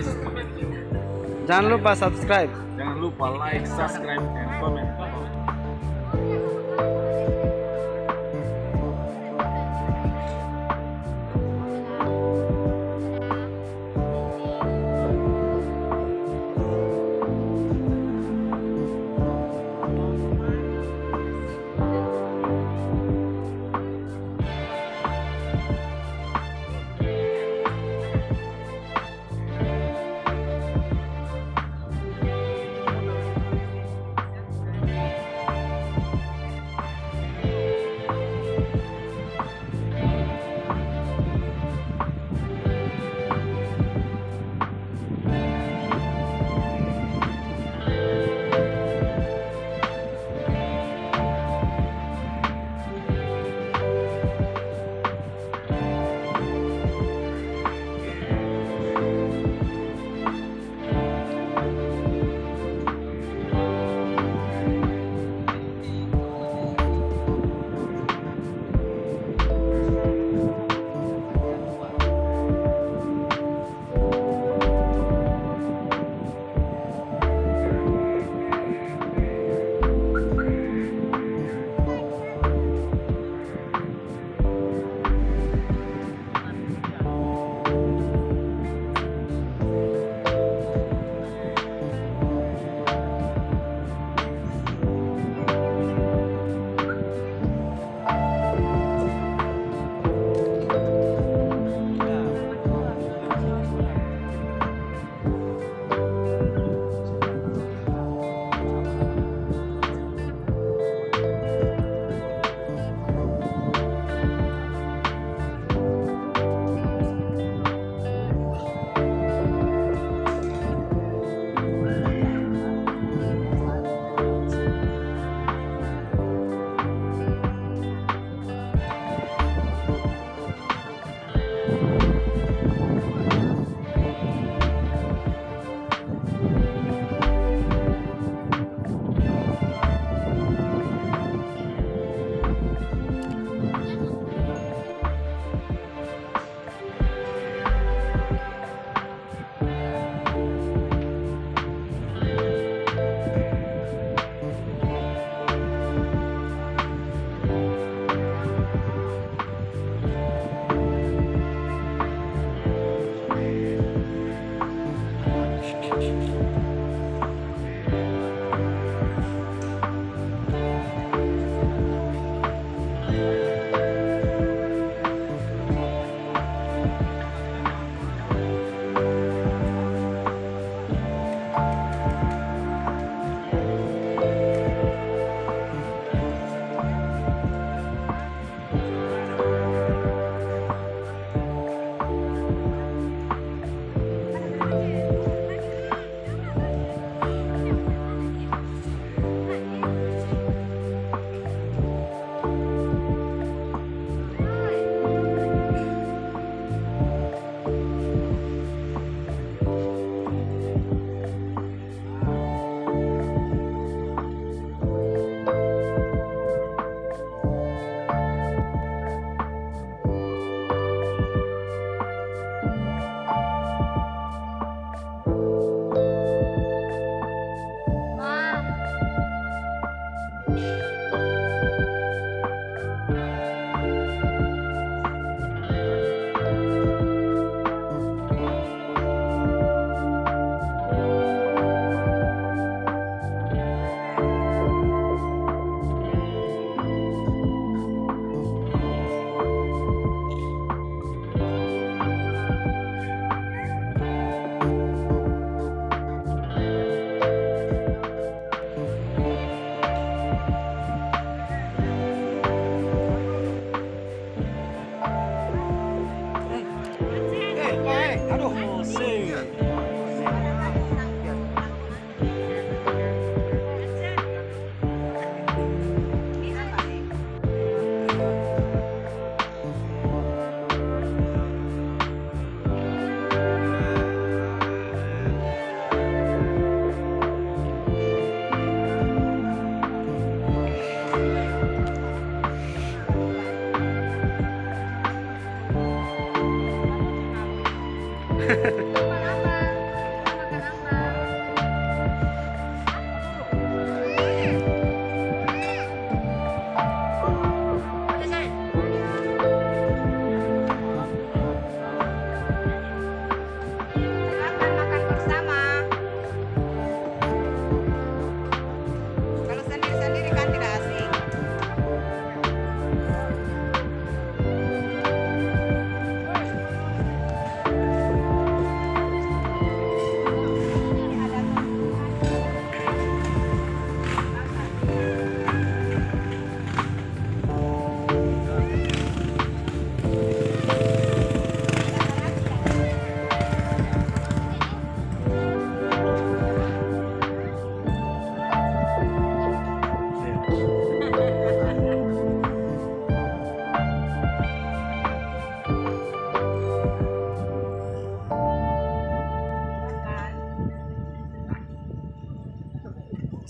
You. Jangan lupa subscribe. Jangan lupa like, subscribe, and comment.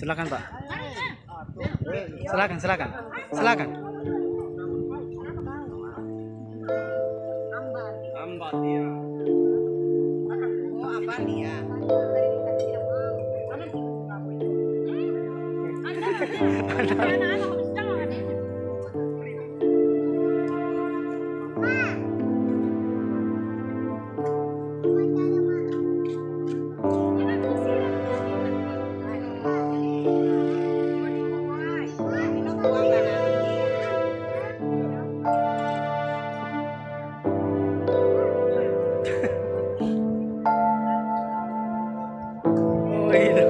Silakan Pak. Silakan, silakan. Silakan. Anak-anak. wait.